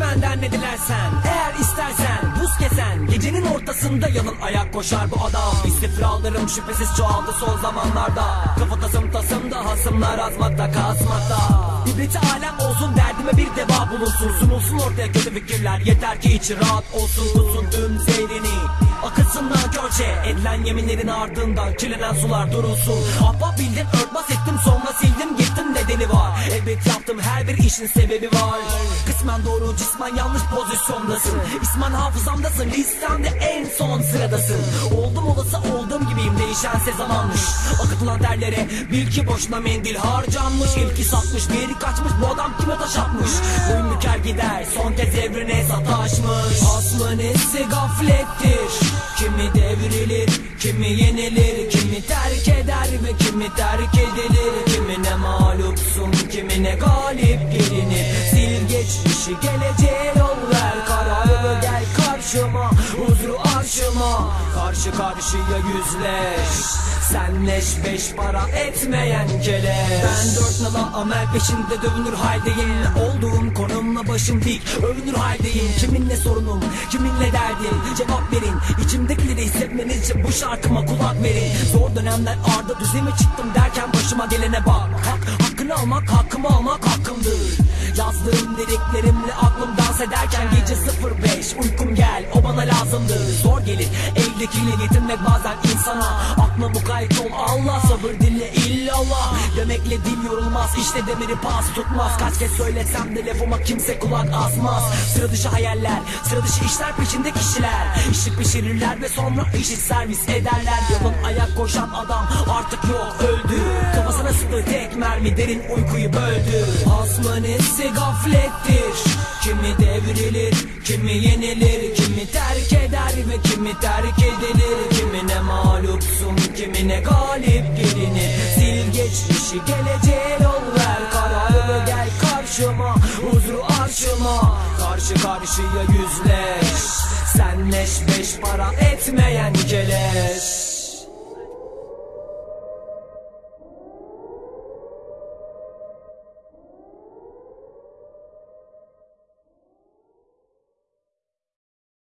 Benden ne dilersen Eğer istersen buz kesen Gecenin ortasında yalın ayak koşar bu adam. İstifralarım şüphesiz çoğaldı son zamanlarda. Kafa tasım tasımda hasımlar azmakta kasmakta İbreti alem olsun derdime bir deva bulunsun. Sunulsun ortaya kötü fikirler Yeter ki içi rahat olsun. Tutsun tüm zehrini Akıtsınlar görçe Edilen yeminlerin ardından Kirlenen sular durulsun. Ahbap bildim örtbas ettim sonra sildim gittim Elbet yaptım her bir işin sebebi var. Kısmen doğru cismen yanlış pozisyondasın. İsmen hafızamdasın listemde en son sıradasın. Oldum olası olduğum gibiyim değişense zamanmış. Akıtılan terlere bil ki boşuna mendil harcanmış. İlki satmış diğeri kaçmış bu adam kime taş atmış? Boyun büker gider son kez evrene sataşmış Aslı nesi gaflettir. Kimi devrilir, kimi yenilir Kimi terk eder ve kimi terk edilir. Kimine mağlupsun, kimine galip gelinir Sil geçmişi geleceğe yol ver. Kararlı gel karşıma, huzuru arşıma. Karşı karşıya yüzleş. Senleş beş para etmeyen keleş. Ben dört nala amel peşinde dövünür haldeyim. Olduğum konumla başım dik övünür haldeyim. Kiminle sorunum kiminle derdim? Cevap verin. İçimdekileri hissetmeniz için bu şarkıma kulak verin. Zor dönemler arda düzeme çıktım derken başıma gelene bak Hakkını almak hakkımı almak hakkımdır. Yazdığım liriklerimle aklım dans ederken gece 05 Uykum gel o bana lazımdır. Zor gelir eldekiyle getirmek bazen insana. Akla mukayyet ol Allah sabır dinle illallah. Demekle dil yorulmaz işte demiri pas tutmaz. Kaç kez söylesem de lafıma kimse kulak asmaz. Sıra dışı hayaller sıra dışı işler peşinde kişiler. İşi pişirirler ve sonra işi servis ederler. Yalın ayak koşan adam artık yok öldü Sıktı tek mermi derin uykuyu böldü. Asmanesi gaflettir. Kimi devrilir, kimi yenilir Kimi terk eder ve kimi terk edilir. Kimine mağlupsun, kimine galip gelinir. Sil geçmişi geleceğe yol ver. Kararlı gel karşıma, huzuru arşıma. Karşı karşıya yüzleş. Senleş beş para etmeyen keleş